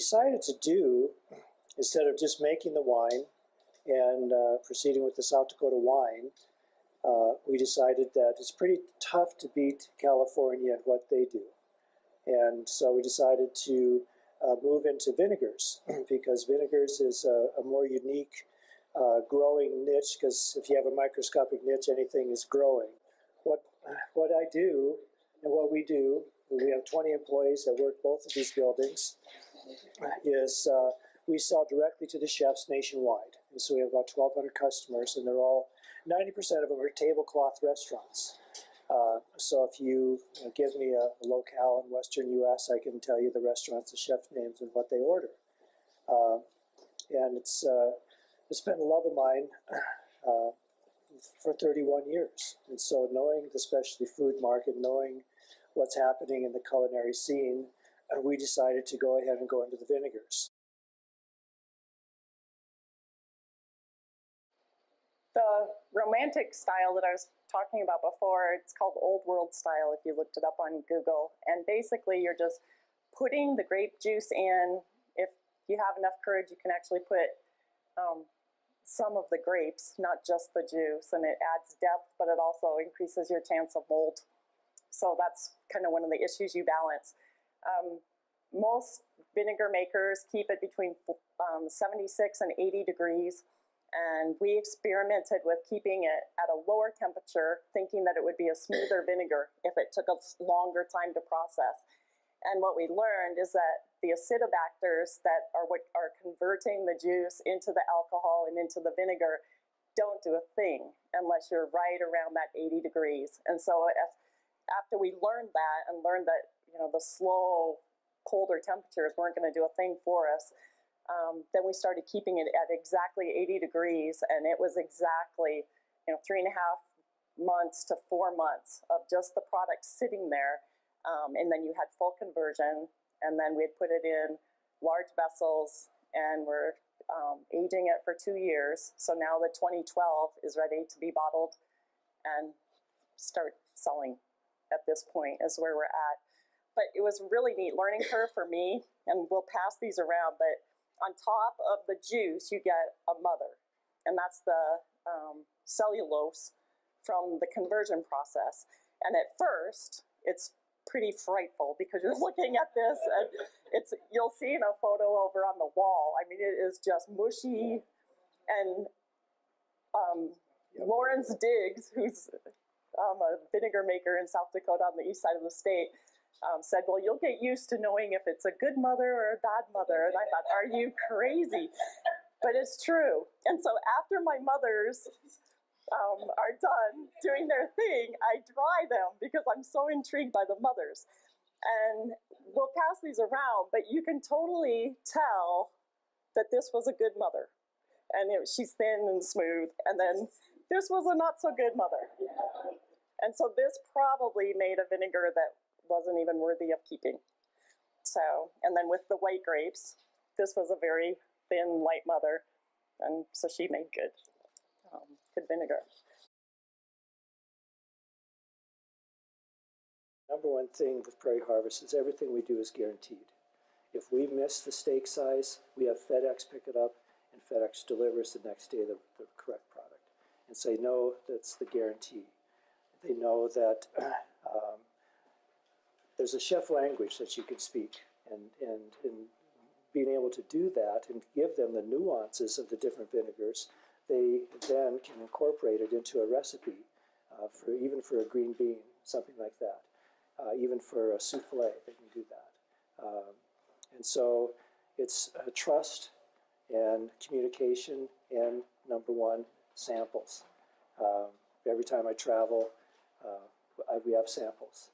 decided to do, instead of just making the wine and uh, proceeding with the South Dakota wine, uh, we decided that it's pretty tough to beat California at what they do. And so we decided to uh, move into vinegars because vinegars is a, a more unique uh, growing niche because if you have a microscopic niche, anything is growing. What, what I do and what we do, we have 20 employees that work both of these buildings, is uh, we sell directly to the chefs nationwide. And so we have about 1,200 customers, and they're all 90% of them are tablecloth restaurants. Uh, so if you, give me a, a, locale in Western U.S., I can tell you the restaurants, the chef names, and what they order. Uh, and it's uh, it's been a love of mine uh, for 31 years. And so knowing the specialty food market, knowing what's happening in the culinary scene, uh, we decided to go ahead and go into the vinegars. The romantic style that I was talking about before, it's called Old World style if you looked it up on Google. And basically you're just putting the grape juice in. If you have enough courage, you can actually put um, some of the grapes, not just the juice, and it adds depth, but it also increases your chance of mold. So that's kind of one of the issues you balance. Um, most vinegar makers keep it between um, 76 and 80 degrees, and we experimented with keeping it at a lower temperature, thinking that it would be a smoother vinegar if it took a longer time to process. And what we learned is that the acetobacters that are what are converting the juice into the alcohol and into the vinegar don't do a thing unless you're right around that 80 degrees. And so if, after we learned that and learned that you know the slow colder temperatures weren't going to do a thing for us, um, then we started keeping it at exactly 80 degrees, and it was exactly you know three and a half months to four months of just the product sitting there, um, and then you had full conversion and then we'd put it in large vessels and we're um, aging it for two years. So now the 2012 is ready to be bottled and start selling at this point is where we're at. But it was really neat learning curve for me, and we'll pass these around, but on top of the juice, you get a mother, and that's the um, cellulose from the conversion process. And at first, it's pretty frightful because you're looking at this and it's you'll see in a photo over on the wall. I mean, it is just mushy and um, Lawrence Diggs, who's um, a vinegar maker in South Dakota on the east side of the state, um, said, well, you'll get used to knowing if it's a good mother or a bad mother. And I thought, are you crazy? But it's true. And so after my mother's um, are done doing their thing, I dry them because I'm so intrigued by the mothers. And we'll pass these around, but you can totally tell that this was a good mother. And it, she's thin and smooth. And then this was a not so good mother. And so this probably made a vinegar that wasn't even worthy of keeping. So, and then with the white grapes, this was a very thin, light mother. And so she made good um, good vinegar. Number one thing with Prairie Harvest is everything we do is guaranteed. If we miss the steak size, we have FedEx pick it up and FedEx delivers the next day the, the correct product. And say, no, that's the guarantee. They know that um, there's a chef language that you can speak and, and, and being able to do that and give them the nuances of the different vinegars they then can incorporate it into a recipe uh, for even for a green bean, something like that. Uh, even for a souffle, they can do that. Um, and so it's trust and communication and number one, samples. Um, every time I travel, uh, we have samples.